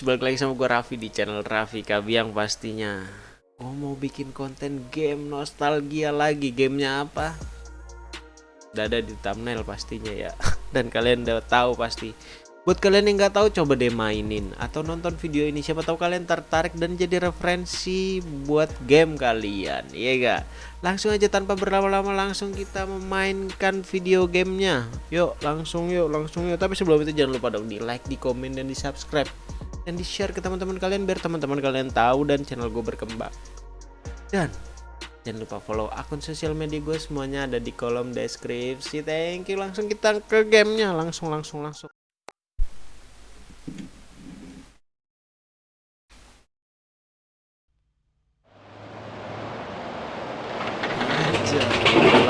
balik lagi sama gue Raffi di channel Raffi Kabiang pastinya. Oh mau bikin konten game nostalgia lagi. Gamenya apa? Udah ada di thumbnail pastinya ya. Dan kalian udah tahu pasti. Buat kalian yang nggak tahu coba deh mainin Atau nonton video ini. Siapa tahu kalian tertarik dan jadi referensi buat game kalian Iya gak? Langsung aja tanpa berlama-lama langsung kita memainkan video gamenya. Yuk langsung yuk langsung yuk. Tapi sebelum itu jangan lupa dong di like, di komen, dan di subscribe Dan di share ke teman-teman kalian Biar teman-teman kalian tahu dan channel gue berkembang Dan Jangan lupa follow akun sosial media gue semuanya ada di kolom deskripsi. Thank you. Langsung kita ke gamenya. Langsung, langsung, langsung.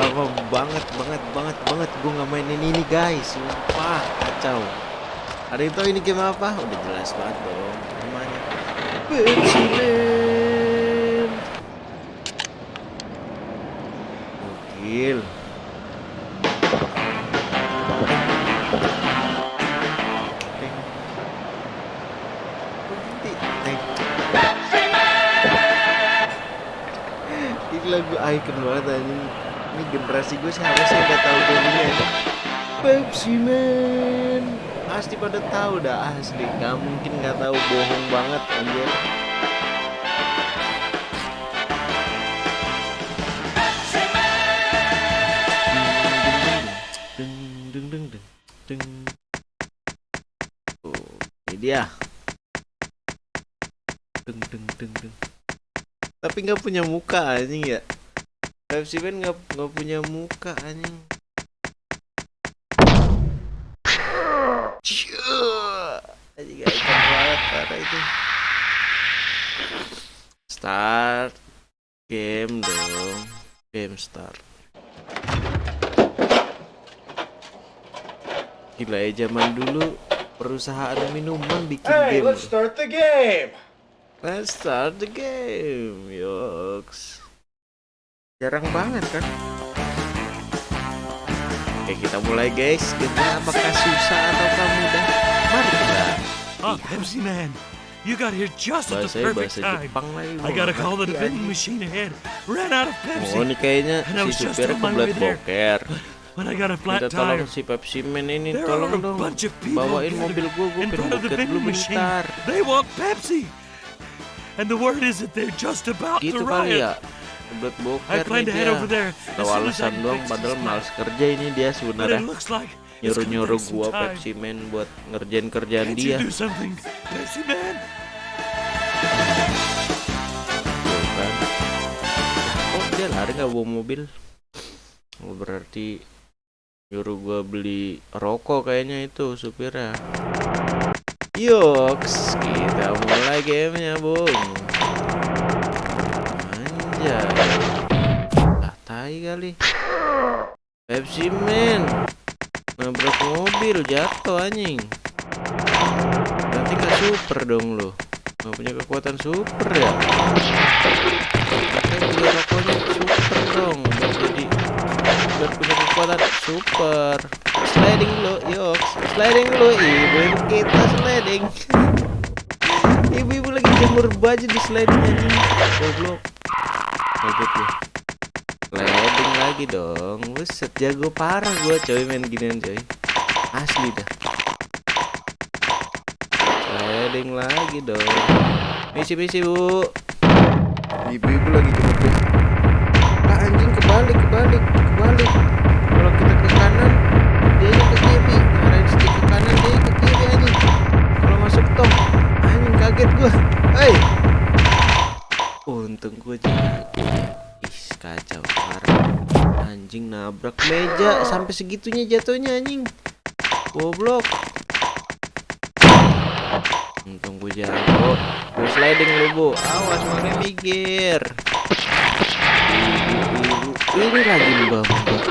Lama banget, banget, banget, banget gue nggak mainin ini guys. Sumpah, kacau. Ada itu ini game apa? Udah jelas banget dong. Namanya Pepsi Man. Gokil. Ini lagu icon banget anjing. Ini generasi gue seharusnya udah tahu game ini ya. Pepsi Man. Pasti pada tahu dah asli. Gak mungkin nggak tahu bohong banget anjir. Oh, ini dia. Deng deng deng deng. Tapi nggak punya muka anjing ya. Pepsi Man nggak nggak punya muka anjing. Banget parah itu. Start game dong. Game start. Gila ya zaman dulu perusahaan minuman bikin Hey, game. let's start the game. Let's start the game. Yoks. Jarang banget kan? Oke, kita mulai guys. Gamenya apakah susah ataukah mudah? Mari kita. Ah, Pepsi Man, you got here just at the perfect time. I gotta call the vending machine ahead. Ran out of Oh, Pepsi. ini kayaknya si my kebelet boker. When I got a flat Minta tolong si Pepsi Man ini tolong dong. Bawain mobil gua in pengen boker dulu bentar. They want Pepsi. And the word is that they're just about Gitu to kali ya. Kebelet I boker nih dia. Tahu alasan doang padahal males kerja ini dia sebenarnya. nyuruh-nyuruh gua. Pepsi Man buat ngerjain kerjaan dia. Pepsi Man? Tuh kan. Oh dia lari nggak bawa mobil? Oh, berarti nyuruh gua beli rokok kayaknya itu supirnya. Yoks, kita mulai gamenya bung. Anjay. Ah tai kali. Pepsi Man. Nabrak mobil jatuh anjing. Berarti nggak super dong lo. Nggak punya kekuatan super ya. Rokoknya super dong jadi biar punya kekuatan super sliding lo yuk sliding lo ibu-ibu kita sliding ibu-ibu lagi jemur baju di sliding anjing goblok goblok lu sliding lagi dong. Buset jago parah gua coy main ginian coy. Asli dah. Sliding lagi dong. Misi-misi bu. Ibu-ibu lagi baju ah anjing kebalik kebalik kebalik nabrak meja sampai segitunya jatuhnya anjing. Goblok. Untung gua jago. Gua sliding lu bu. Awas makanya mikir ini lagi mbak mbak.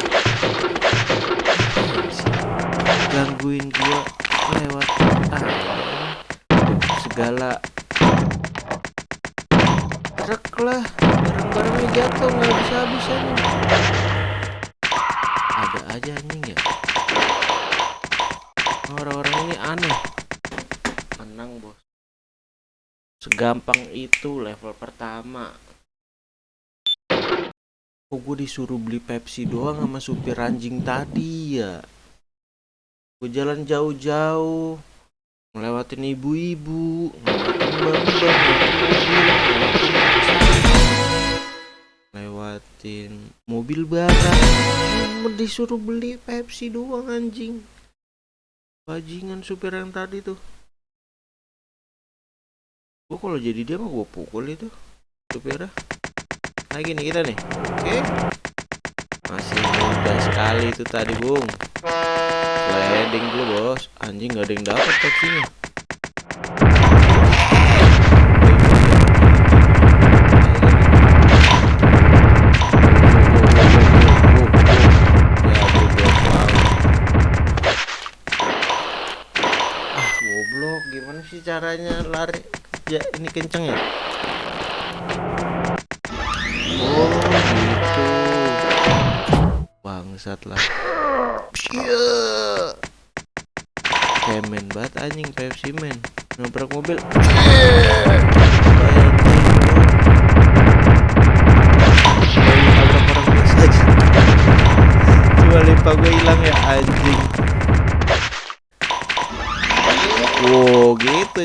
Gangguin gua lewat ah segala. Truk lah. Barang-barangnya jatuh nggak bisa habisan aja anjing ya. Orang-orang ini aneh. Menang bos. Segampang itu level pertama. Kok gue disuruh beli Pepsi doang sama supir anjing tadi ya? Gue jalan jauh-jauh ngelewatin ibu-ibu ngelewatin mobil barang Hmm, disuruh beli Pepsi doang anjing. Bajingan supir yang tadi tuh. Gue kalau jadi dia mah gue pukul itu supirnya. Lagi nih kita nih. Oke. Masih mudah sekali itu tadi bung. Sliding dulu bos. Anjing gak ada yang dapat taksinya gimana sih caranya lari? Ya ini kenceng ya? Oh gitu. Bangsat lah. Iya. Kemen banget anjing Pepsi men Nabrak mobil. Kayak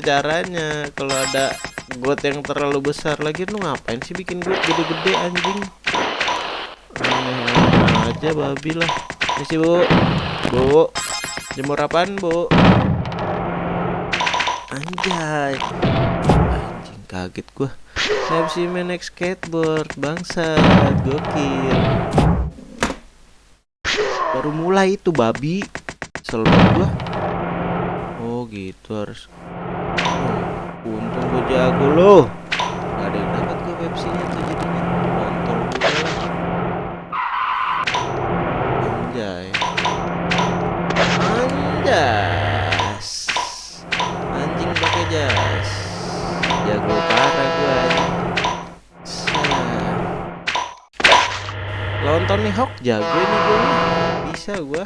caranya. Kalau ada got yang terlalu besar lagi lu ngapain sih bikin got gede-gede anjing? Aneh aja babi lah. Misi bu. Bu jemur apaan bu? Anjay. Anjing kaget gua. Pepsi Man naik skateboard bangsat gokil. Baru mulai itu babi. Selalu gua. Oh gitu harus jago loh. Gak ada yang dapat gue Pepsi-nya tuh jadinya. Kontol gue. Anjay. Anjas. Anjing pakai jas. Jago parah gue. Lawan Tony Hawk jago ini gue. Bisa gue.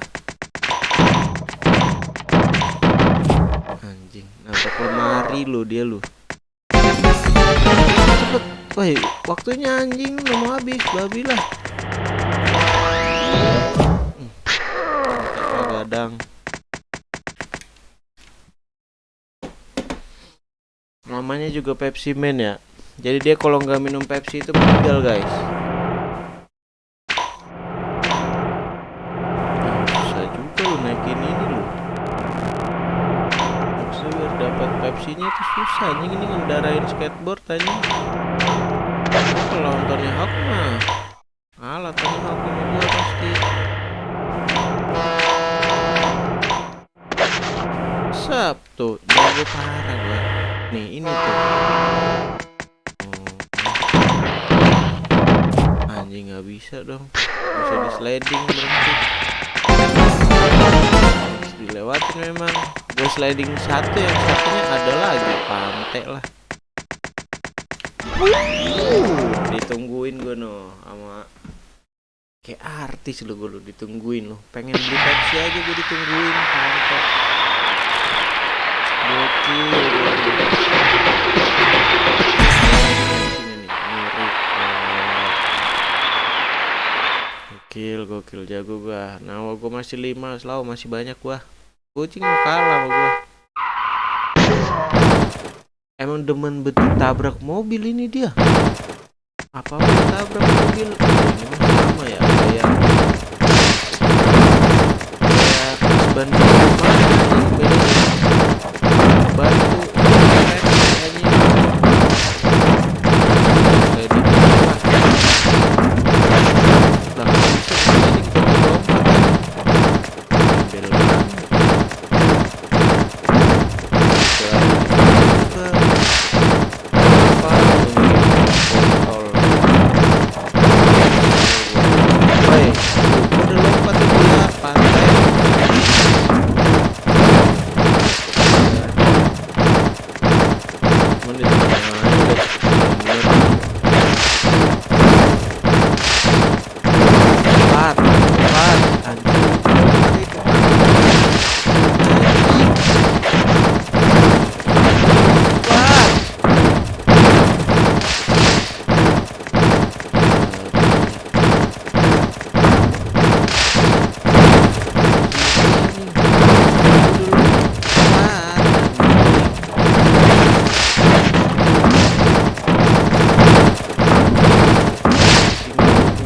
anjing nabrak lemari lu dia cepet woi waktunya anjing udah mau habis babi lah. Hmm, gadang. Namanya juga Pepsi Man ya. Jadi dia kalau nggak minum Pepsi itu meninggal guys Ah, susah juga lu naikin ini lu Maksudnya biar dapat Pepsi-nya itu susah anjing ini ngendarain skateboard. Gua kalau nontonnya Hawk mah kalah Tony Hawk sama gua pasti. Sabtu jago parah gua. Nih ini tuh. Anjing nggak bisa dong. Bisa di sliding berhenti. Dilewatin memang gue sliding satu yang satunya ada lagi pantai lah Uh, ditungguin gue no sama kayak artis lo gue lo ditungguin lo pengen beli Pepsi aja gue ditungguin pantai gokil. Gokil, gokil jago gua. Nah, gua masih 5, selalu masih banyak gua. Kucing kalah sama gua. Emang demen betul tabrak mobil ini dia. Apa tabrak mobil? Ini mah sama ya kayak kayak ban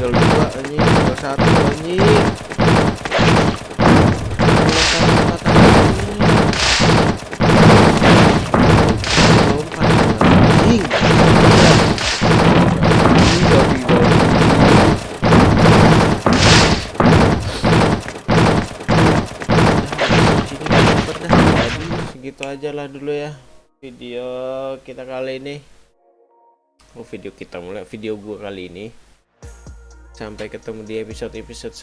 tinggal dua anjing. Tinggal satu anjing. Segitu aja lah dulu ya video kita kali ini. Oh video kita mulai video gua kali ini sampai ketemu di episode episode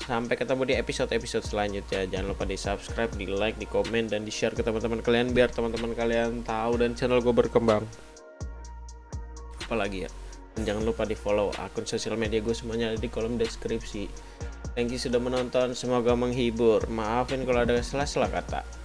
sampai ketemu di episode episode selanjutnya. Jangan lupa di subscribe di like di komen dan di share ke teman-teman kalian biar teman-teman kalian tahu dan channel gue berkembang. Apalagi ya? Dan jangan lupa di follow akun sosial media gue semuanya ada di kolom deskripsi. Thank you sudah menonton semoga menghibur. Maafin kalau ada salah-salah kata